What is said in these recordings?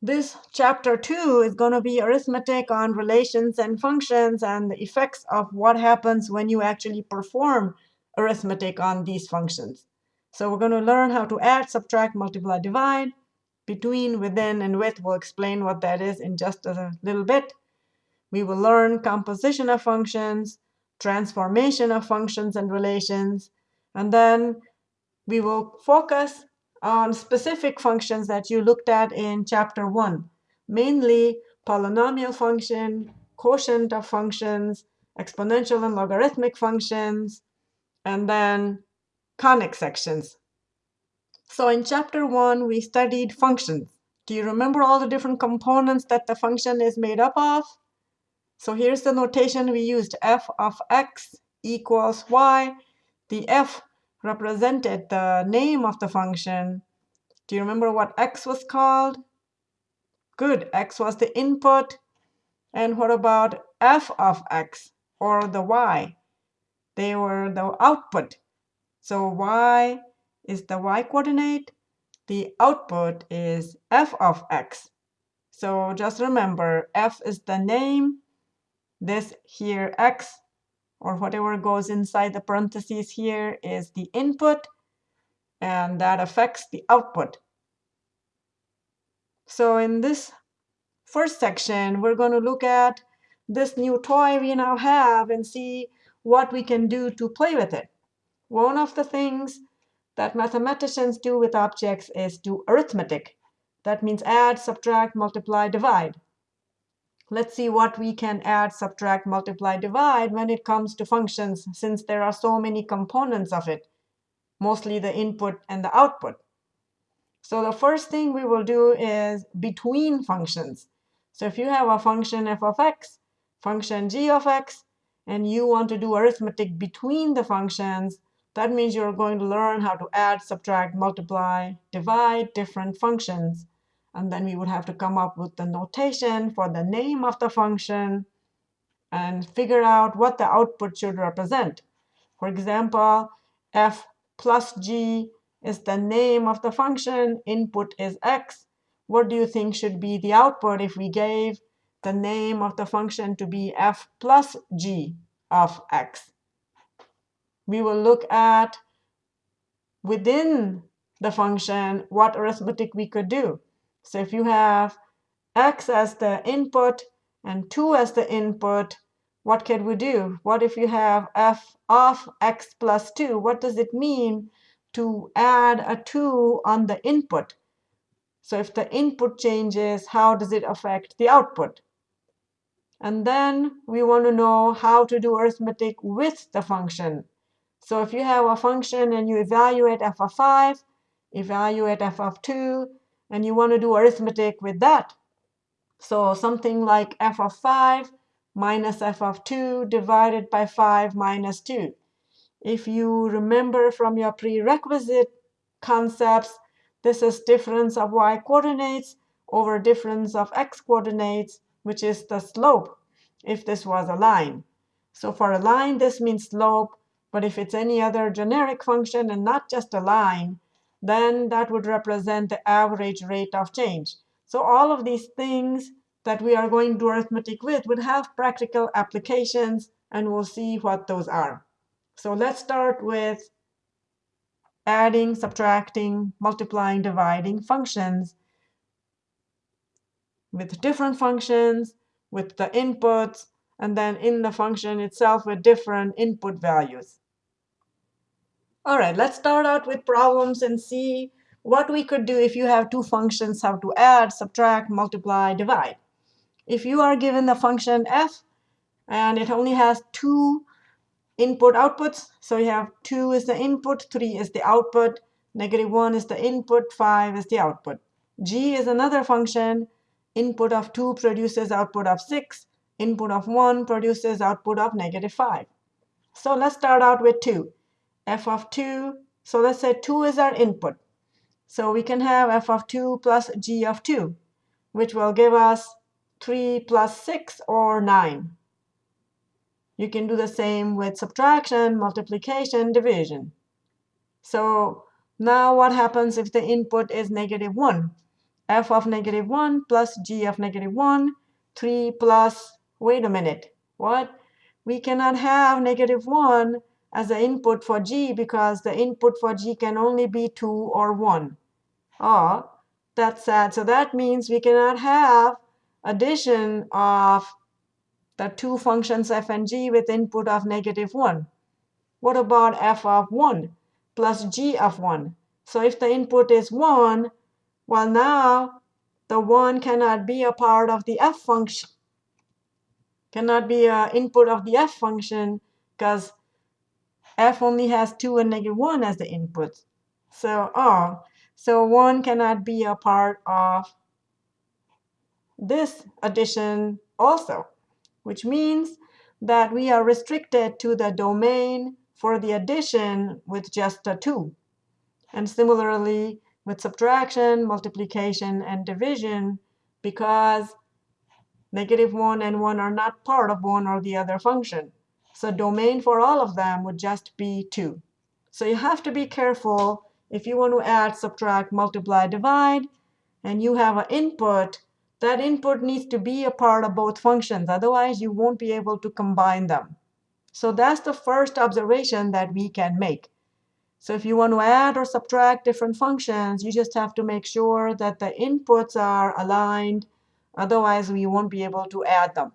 This chapter 2 is going to be arithmetic on relations and functions and the effects of what happens when you actually perform arithmetic on these functions. So we're going to learn how to add, subtract, multiply, divide. Between, within, and with, we'll explain what that is in just a little bit. We will learn composition of functions, transformation of functions and relations, and then we will focus on specific functions that you looked at in chapter 1, mainly polynomial function, quotient of functions, exponential and logarithmic functions, and then conic sections. So in chapter 1, we studied functions. Do you remember all the different components that the function is made up of? So here's the notation we used. f of x equals y. The f represented the name of the function. Do you remember what x was called? Good, x was the input. And what about f of x or the y? They were the output. So y is the y coordinate. The output is f of x. So just remember, f is the name. This here, x, or whatever goes inside the parentheses here is the input, and that affects the output. So in this first section, we're going to look at this new toy we now have and see what we can do to play with it. One of the things that mathematicians do with objects is do arithmetic. That means add, subtract, multiply, divide. Let's see what we can add, subtract, multiply, divide when it comes to functions, since there are so many components of it, mostly the input and the output. So the first thing we will do is between functions. So if you have a function f of x, function g of x, and you want to do arithmetic between the functions, that means you're going to learn how to add, subtract, multiply, divide different functions. And then we would have to come up with the notation for the name of the function and figure out what the output should represent. For example, f plus g is the name of the function. Input is x. What do you think should be the output if we gave the name of the function to be f plus g of x? We will look at within the function what arithmetic we could do. So if you have x as the input and 2 as the input, what can we do? What if you have f of x plus 2? What does it mean to add a 2 on the input? So if the input changes, how does it affect the output? And then we want to know how to do arithmetic with the function. So if you have a function and you evaluate f of 5, evaluate f of 2, and you want to do arithmetic with that. So something like f of 5 minus f of 2 divided by 5 minus 2. If you remember from your prerequisite concepts, this is difference of y coordinates over difference of x coordinates, which is the slope if this was a line. So for a line, this means slope. But if it's any other generic function and not just a line, then that would represent the average rate of change. So all of these things that we are going to do arithmetic with would have practical applications, and we'll see what those are. So let's start with adding, subtracting, multiplying, dividing functions with different functions, with the inputs, and then in the function itself with different input values. All right, let's start out with problems and see what we could do if you have two functions, how to add, subtract, multiply, divide. If you are given the function f, and it only has two input outputs, so you have 2 is the input, 3 is the output, negative 1 is the input, 5 is the output. g is another function. Input of 2 produces output of 6. Input of 1 produces output of negative 5. So let's start out with 2 f of 2. So let's say 2 is our input. So we can have f of 2 plus g of 2, which will give us 3 plus 6 or 9. You can do the same with subtraction, multiplication, division. So now what happens if the input is negative 1? f of negative 1 plus g of negative 1, 3 plus, wait a minute, what? We cannot have negative 1 as the input for g because the input for g can only be 2 or 1. Oh, that's sad. So that means we cannot have addition of the two functions f and g with input of negative 1. What about f of 1 plus g of 1? So if the input is 1, well, now the 1 cannot be a part of the f function, cannot be an input of the f function because f only has 2 and negative 1 as the input. So, oh, so 1 cannot be a part of this addition also, which means that we are restricted to the domain for the addition with just a 2. And similarly, with subtraction, multiplication, and division, because negative 1 and 1 are not part of one or the other function. So domain for all of them would just be 2. So you have to be careful if you want to add, subtract, multiply, divide, and you have an input, that input needs to be a part of both functions. Otherwise, you won't be able to combine them. So that's the first observation that we can make. So if you want to add or subtract different functions, you just have to make sure that the inputs are aligned. Otherwise, we won't be able to add them.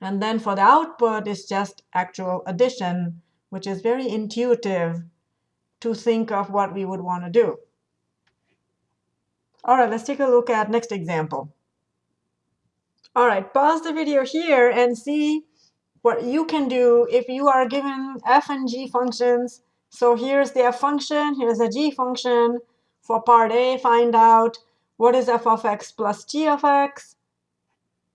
And then for the output, it's just actual addition, which is very intuitive to think of what we would want to do. All right, let's take a look at next example. All right, pause the video here and see what you can do if you are given f and g functions. So here's the f function, here's the g function. For part A, find out what is f of x plus g of x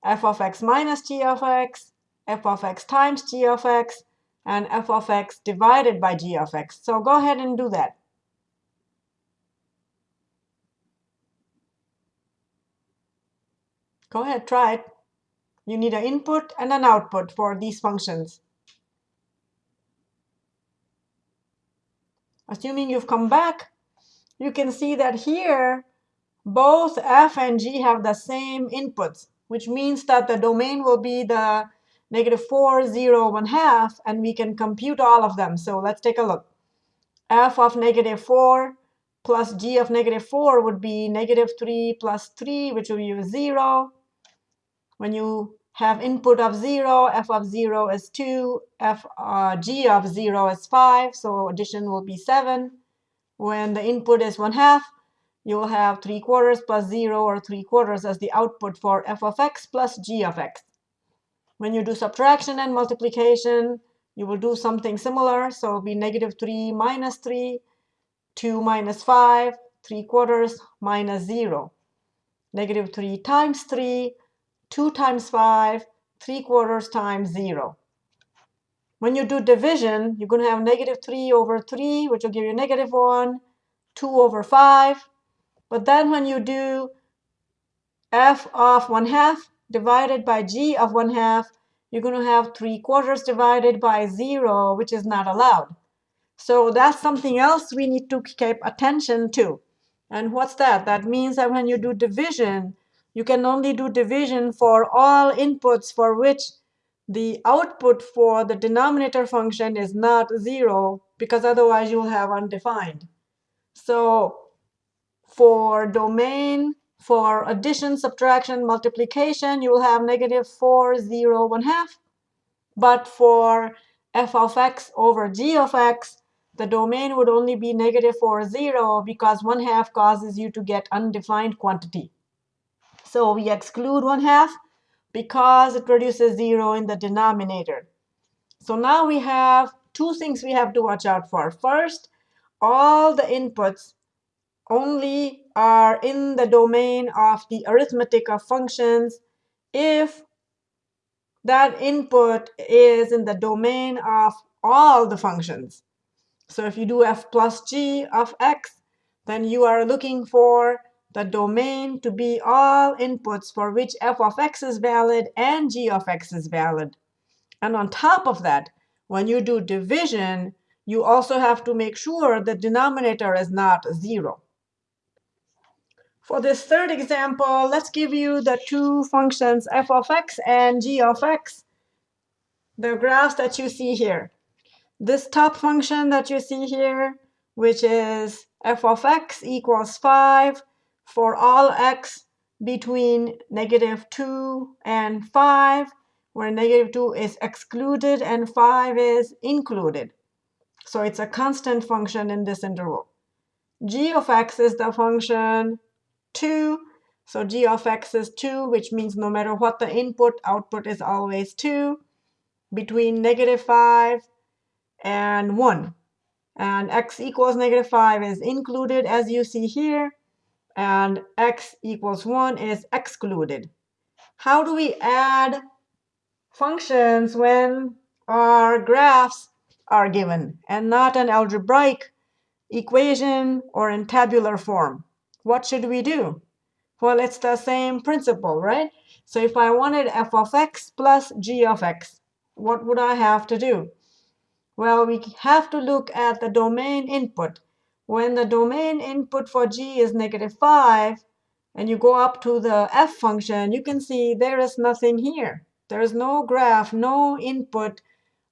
f of x minus g of x, f of x times g of x, and f of x divided by g of x. So go ahead and do that. Go ahead, try it. You need an input and an output for these functions. Assuming you've come back, you can see that here, both f and g have the same inputs which means that the domain will be the negative 4, 0, 1 half, and we can compute all of them. So let's take a look. f of negative 4 plus g of negative 4 would be negative 3 plus 3, which will be 0. When you have input of 0, f of 0 is 2, f uh, g of 0 is 5, so addition will be 7. When the input is 1 half, you will have 3 quarters plus 0 or 3 quarters as the output for f of x plus g of x. When you do subtraction and multiplication, you will do something similar. So it will be negative 3 minus 3, 2 minus 5, 3 quarters minus 0. Negative 3 times 3, 2 times 5, 3 quarters times 0. When you do division, you're going to have negative 3 over 3, which will give you negative 1, 2 over 5, but then when you do f of 1 half divided by g of 1 half, you're going to have 3 quarters divided by 0, which is not allowed. So that's something else we need to keep attention to. And what's that? That means that when you do division, you can only do division for all inputs for which the output for the denominator function is not 0, because otherwise you will have undefined. So for domain, for addition, subtraction, multiplication, you will have negative 4, 0, 1 half. But for f of x over g of x, the domain would only be negative 4, 0 because 1 half causes you to get undefined quantity. So we exclude 1 half because it produces 0 in the denominator. So now we have two things we have to watch out for. First, all the inputs only are in the domain of the arithmetic of functions if that input is in the domain of all the functions. So if you do f plus g of x, then you are looking for the domain to be all inputs for which f of x is valid and g of x is valid. And on top of that, when you do division, you also have to make sure the denominator is not 0. For this third example, let's give you the two functions f of x and g of x, the graphs that you see here. This top function that you see here, which is f of x equals 5 for all x between negative 2 and 5, where negative 2 is excluded and 5 is included. So it's a constant function in this interval. g of x is the function 2. So g of x is 2, which means no matter what the input, output is always 2 between negative 5 and 1. And x equals negative 5 is included, as you see here. And x equals 1 is excluded. How do we add functions when our graphs are given and not an algebraic equation or in tabular form? What should we do? Well, it's the same principle, right? So if I wanted f of x plus g of x, what would I have to do? Well, we have to look at the domain input. When the domain input for g is negative 5, and you go up to the f function, you can see there is nothing here. There is no graph, no input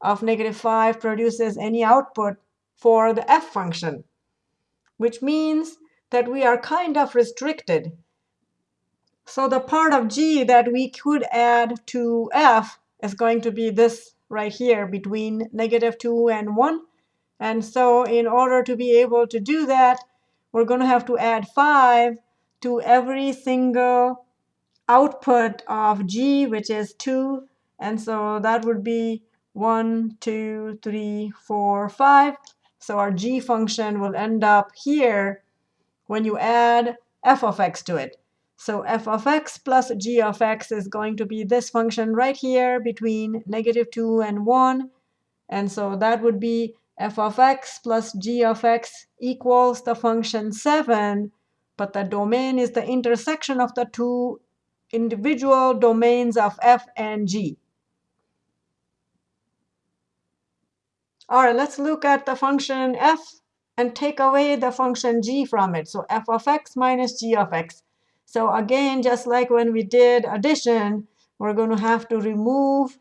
of negative 5 produces any output for the f function, which means that we are kind of restricted. So the part of g that we could add to f is going to be this right here between negative 2 and 1. And so in order to be able to do that, we're going to have to add 5 to every single output of g, which is 2. And so that would be 1, 2, 3, 4, 5. So our g function will end up here when you add f of x to it. So f of x plus g of x is going to be this function right here between negative 2 and 1. And so that would be f of x plus g of x equals the function 7. But the domain is the intersection of the two individual domains of f and g. All right, let's look at the function f and take away the function g from it. So f of x minus g of x. So again, just like when we did addition, we're going to have to remove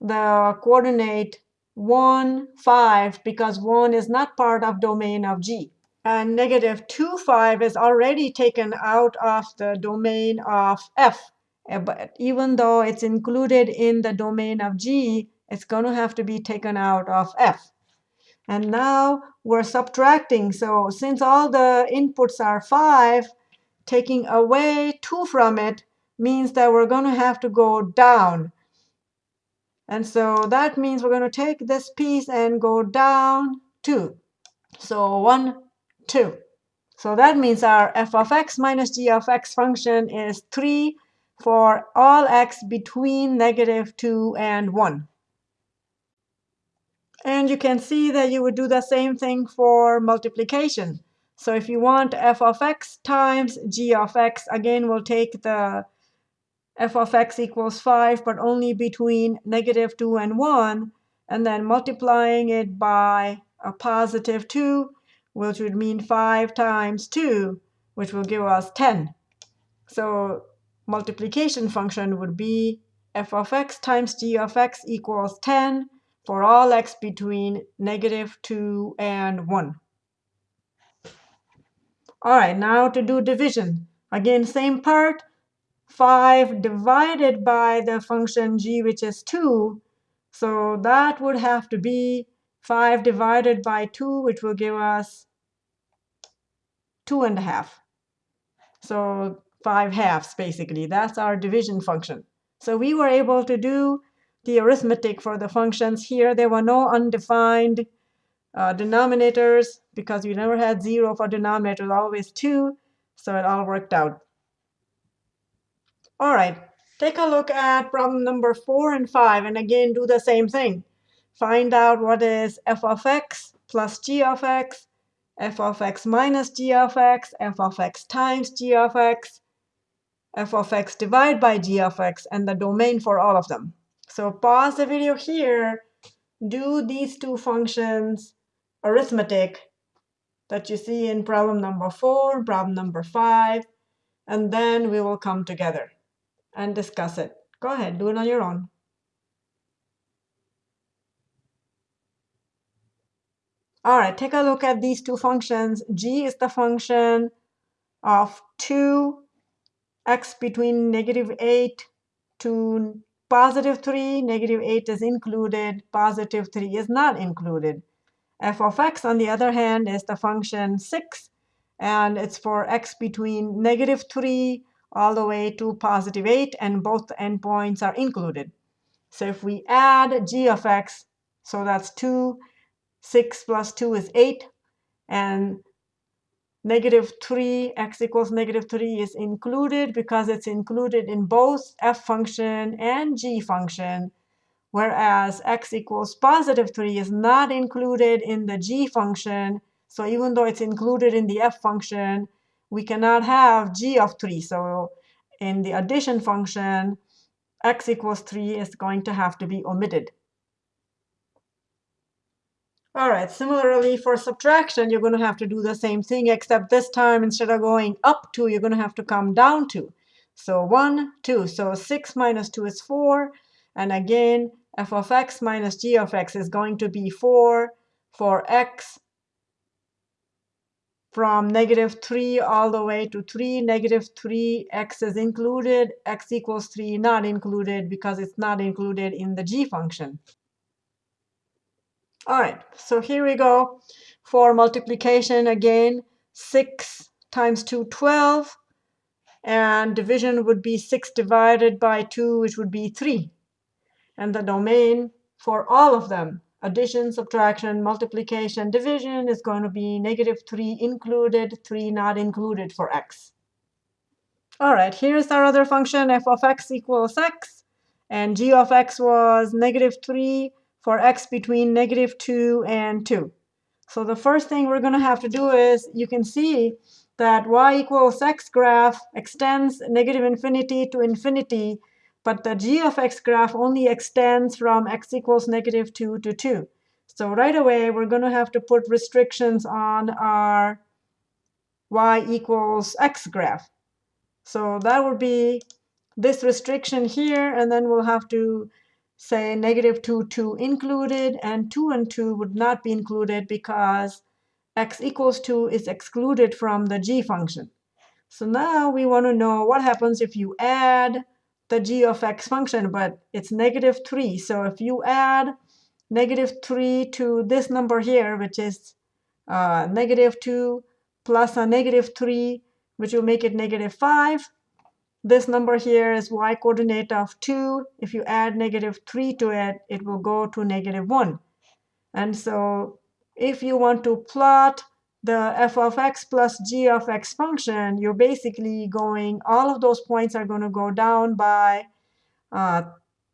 the coordinate 1, 5, because 1 is not part of domain of g. And negative 2, 5 is already taken out of the domain of f. Eh, but even though it's included in the domain of g, it's going to have to be taken out of f. And now we're subtracting. So since all the inputs are 5, taking away 2 from it means that we're going to have to go down. And so that means we're going to take this piece and go down 2. So 1, 2. So that means our f of x minus g of x function is 3 for all x between negative 2 and 1. And you can see that you would do the same thing for multiplication. So if you want f of x times g of x, again, we'll take the f of x equals 5, but only between negative 2 and 1, and then multiplying it by a positive 2, which would mean 5 times 2, which will give us 10. So multiplication function would be f of x times g of x equals 10 for all x between negative 2 and 1. All right, now to do division. Again, same part. 5 divided by the function g, which is 2. So that would have to be 5 divided by 2, which will give us 2 and a half. So 5 halves, basically. That's our division function. So we were able to do the arithmetic for the functions here. There were no undefined uh, denominators because we never had 0 for denominators, always 2. So it all worked out. All right, take a look at problem number 4 and 5. And again, do the same thing. Find out what is f of x plus g of x, f of x minus g of x, f of x times g of x, f of x divided by g of x, and the domain for all of them. So pause the video here, do these two functions arithmetic that you see in problem number four, problem number five, and then we will come together and discuss it. Go ahead, do it on your own. All right, take a look at these two functions. g is the function of 2 x between negative 8 to positive 3. Negative 8 is included. Positive 3 is not included. f of x, on the other hand, is the function 6. And it's for x between negative 3 all the way to positive 8. And both endpoints are included. So if we add g of x, so that's 2 6 plus 2 is 8. And negative 3, x equals negative 3 is included because it's included in both f function and g function, whereas x equals positive 3 is not included in the g function. So even though it's included in the f function, we cannot have g of 3. So in the addition function, x equals 3 is going to have to be omitted. All right, similarly for subtraction, you're going to have to do the same thing, except this time instead of going up 2, you're going to have to come down 2. So 1, 2. So 6 minus 2 is 4. And again, f of x minus g of x is going to be 4 for x from negative 3 all the way to 3. Negative 3, x is included. x equals 3 not included because it's not included in the g function. All right, so here we go for multiplication again. 6 times 2, 12. And division would be 6 divided by 2, which would be 3. And the domain for all of them, addition, subtraction, multiplication, division, is going to be negative 3 included, 3 not included for x. All right, here's our other function, f of x equals x. And g of x was negative 3 for x between negative 2 and 2. So the first thing we're going to have to do is you can see that y equals x graph extends negative infinity to infinity, but the g of x graph only extends from x equals negative 2 to 2. So right away, we're going to have to put restrictions on our y equals x graph. So that would be this restriction here, and then we'll have to say negative 2, 2 included, and 2 and 2 would not be included because x equals 2 is excluded from the g function. So now we want to know what happens if you add the g of x function, but it's negative 3. So if you add negative 3 to this number here, which is uh, negative 2 plus a negative 3, which will make it negative 5, this number here is y coordinate of 2. If you add negative 3 to it, it will go to negative 1. And so if you want to plot the f of x plus g of x function, you're basically going, all of those points are going to go down by uh,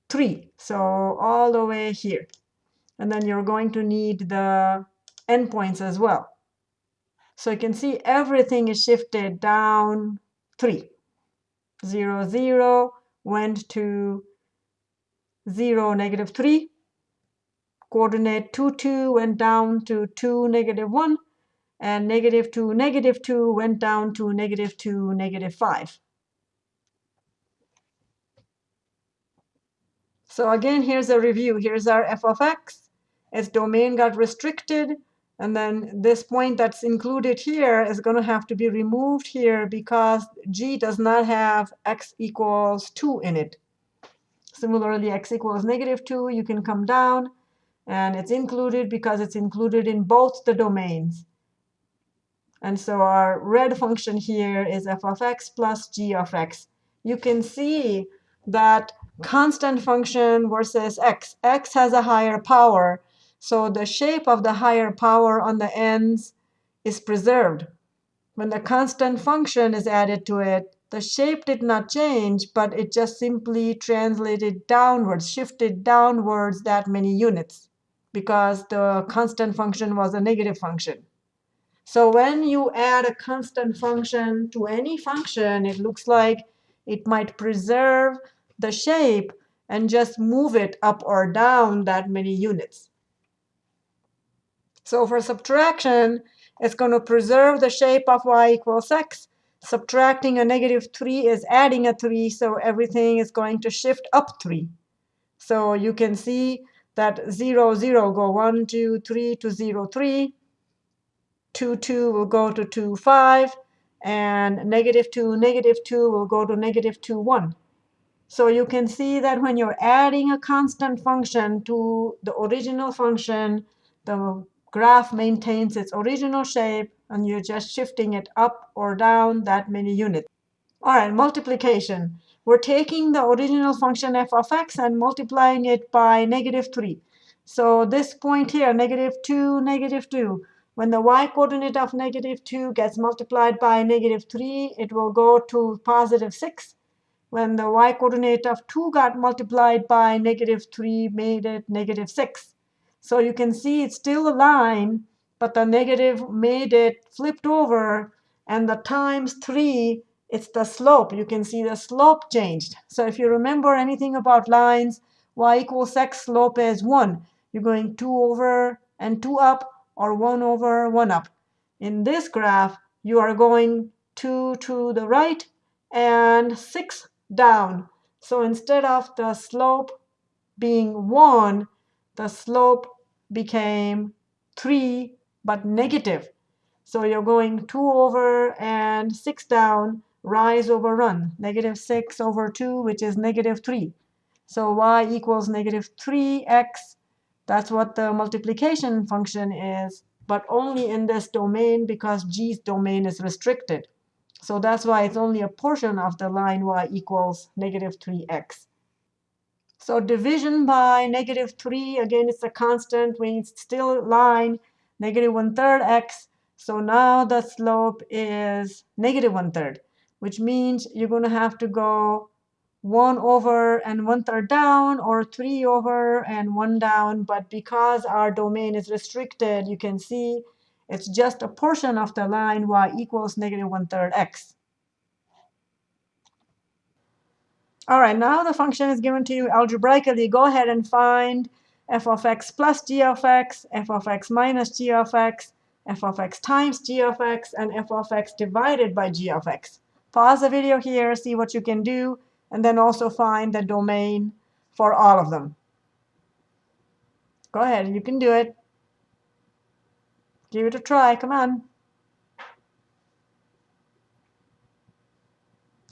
3. So all the way here. And then you're going to need the endpoints as well. So you can see everything is shifted down 3. 0, 0 went to 0, negative 3. Coordinate 2, 2 went down to 2, negative 1. And negative 2, negative 2 went down to negative 2, negative 5. So again, here's a review. Here's our f of x. Its domain got restricted. And then this point that's included here is going to have to be removed here because g does not have x equals 2 in it. Similarly, x equals negative 2, you can come down. And it's included because it's included in both the domains. And so our red function here is f of x plus g of x. You can see that constant function versus x. x has a higher power. So the shape of the higher power on the ends is preserved. When the constant function is added to it, the shape did not change, but it just simply translated downwards, shifted downwards that many units, because the constant function was a negative function. So when you add a constant function to any function, it looks like it might preserve the shape and just move it up or down that many units. So for subtraction, it's going to preserve the shape of y equals x. subtracting a negative 3 is adding a 3, so everything is going to shift up 3. So you can see that 0, 0 go 1, 2, 3 to 0, 3. 2, 2 will go to 2, 5. And negative 2, negative 2 will go to negative 2, 1. So you can see that when you're adding a constant function to the original function, the graph maintains its original shape, and you're just shifting it up or down that many units. All right, multiplication. We're taking the original function f of x and multiplying it by negative 3. So this point here, negative 2, negative 2, when the y-coordinate of negative 2 gets multiplied by negative 3, it will go to positive 6. When the y-coordinate of 2 got multiplied by negative 3, made it negative 6. So you can see it's still a line, but the negative made it flipped over, and the times 3, it's the slope. You can see the slope changed. So if you remember anything about lines, y equals x slope is 1. You're going 2 over and 2 up, or 1 over 1 up. In this graph, you are going 2 to the right and 6 down. So instead of the slope being 1, the slope became 3, but negative. So you're going 2 over and 6 down, rise over run, negative 6 over 2, which is negative 3. So y equals negative 3x. That's what the multiplication function is, but only in this domain because g's domain is restricted. So that's why it's only a portion of the line y equals negative 3x. So division by negative 3, again, it's a constant. We still line, negative 1 third x. So now the slope is negative 1 third, which means you're going to have to go 1 over and 1 third down, or 3 over and 1 down. But because our domain is restricted, you can see it's just a portion of the line y equals negative 1 third x. All right, now the function is given to you algebraically. Go ahead and find f of x plus g of x, f of x minus g of x, f of x times g of x, and f of x divided by g of x. Pause the video here, see what you can do, and then also find the domain for all of them. Go ahead, you can do it. Give it a try, come on.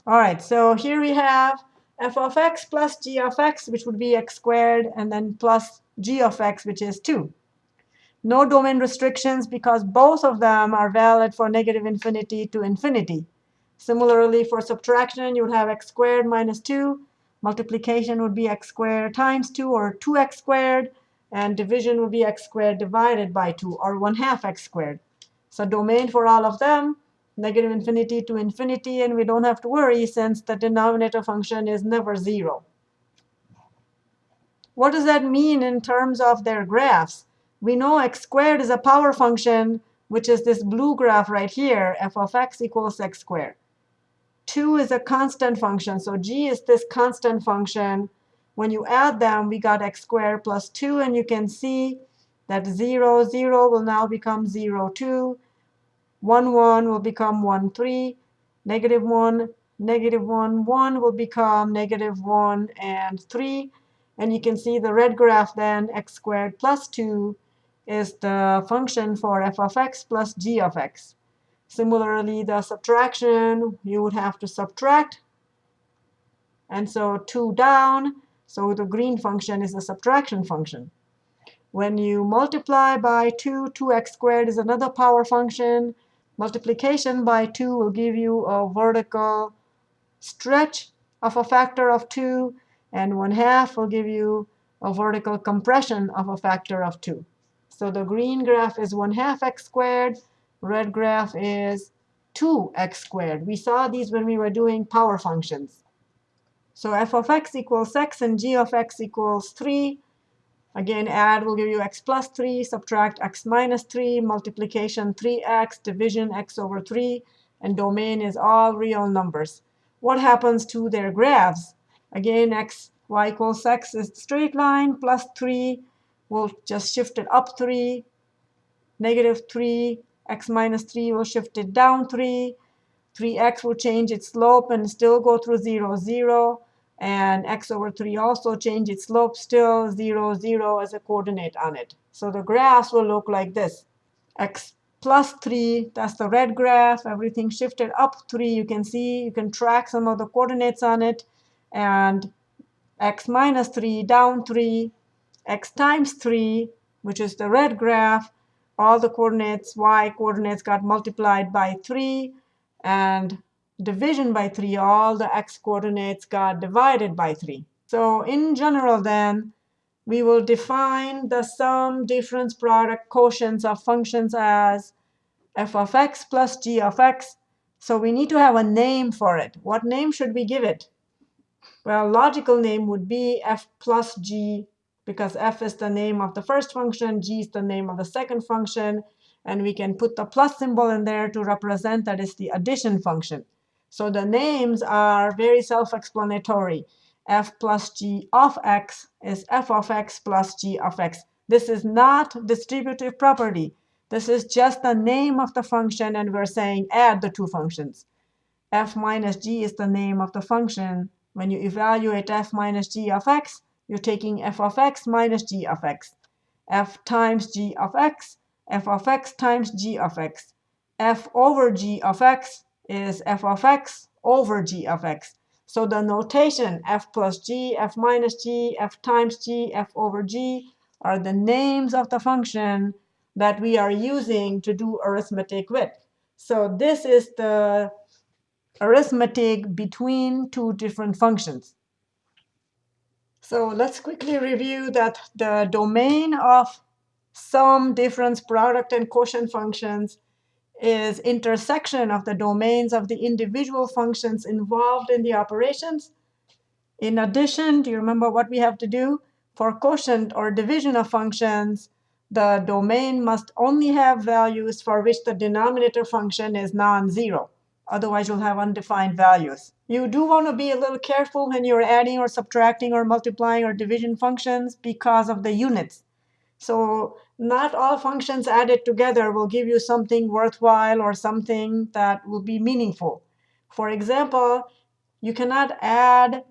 All right, so here we have f of x plus g of x, which would be x squared, and then plus g of x, which is 2. No domain restrictions because both of them are valid for negative infinity to infinity. Similarly, for subtraction, you would have x squared minus 2. Multiplication would be x squared times 2, or 2x squared. And division would be x squared divided by 2, or 1 half x squared. So domain for all of them negative infinity to infinity, and we don't have to worry since the denominator function is never 0. What does that mean in terms of their graphs? We know x squared is a power function, which is this blue graph right here, f of x equals x squared. 2 is a constant function, so g is this constant function. When you add them, we got x squared plus 2, and you can see that 0, 0 will now become 0, 2. 1, 1 will become 1, 3. Negative 1, negative 1, 1 will become negative 1 and 3. And you can see the red graph then, x squared plus 2, is the function for f of x plus g of x. Similarly, the subtraction, you would have to subtract. And so 2 down. So the green function is the subtraction function. When you multiply by 2, 2x squared is another power function. Multiplication by 2 will give you a vertical stretch of a factor of 2. And 1 half will give you a vertical compression of a factor of 2. So the green graph is 1 half x squared. Red graph is 2x squared. We saw these when we were doing power functions. So f of x equals x, and g of x equals 3. Again, add will give you x plus 3, subtract x minus 3, multiplication 3x, division x over 3, and domain is all real numbers. What happens to their graphs? Again, x, y equals x is straight line, plus 3. We'll just shift it up 3. Negative 3, x minus 3 will shift it down 3. 3x will change its slope and still go through 0, 0. And x over 3 also change its slope, still 0, 0 as a coordinate on it. So the graphs will look like this. x plus 3, that's the red graph. Everything shifted up 3. You can see, you can track some of the coordinates on it. And x minus 3, down 3, x times 3, which is the red graph, all the coordinates, y coordinates got multiplied by 3. And division by 3, all the x coordinates got divided by 3. So in general, then, we will define the sum, difference, product, quotients of functions as f of x plus g of x. So we need to have a name for it. What name should we give it? Well, logical name would be f plus g, because f is the name of the first function, g is the name of the second function. And we can put the plus symbol in there to represent that is the addition function. So the names are very self-explanatory. f plus g of x is f of x plus g of x. This is not distributive property. This is just the name of the function, and we're saying add the two functions. f minus g is the name of the function. When you evaluate f minus g of x, you're taking f of x minus g of x. f times g of x, f of x times g of x. f over g of x is f of x over g of x. So the notation f plus g, f minus g, f times g, f over g are the names of the function that we are using to do arithmetic with. So this is the arithmetic between two different functions. So let's quickly review that the domain of sum, difference, product, and quotient functions is intersection of the domains of the individual functions involved in the operations. In addition, do you remember what we have to do? For quotient or division of functions, the domain must only have values for which the denominator function is non-zero. Otherwise, you'll have undefined values. You do want to be a little careful when you're adding or subtracting or multiplying or division functions because of the units. So not all functions added together will give you something worthwhile or something that will be meaningful. For example, you cannot add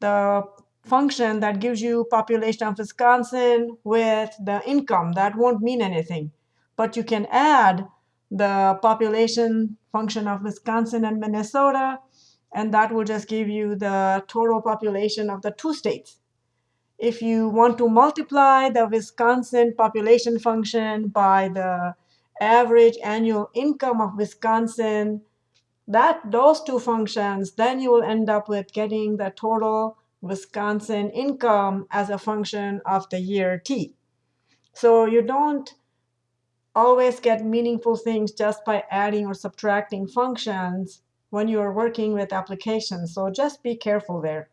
the function that gives you population of Wisconsin with the income. That won't mean anything. But you can add the population function of Wisconsin and Minnesota, and that will just give you the total population of the two states. If you want to multiply the Wisconsin population function by the average annual income of Wisconsin, that those two functions, then you will end up with getting the total Wisconsin income as a function of the year t. So you don't always get meaningful things just by adding or subtracting functions when you are working with applications. So just be careful there.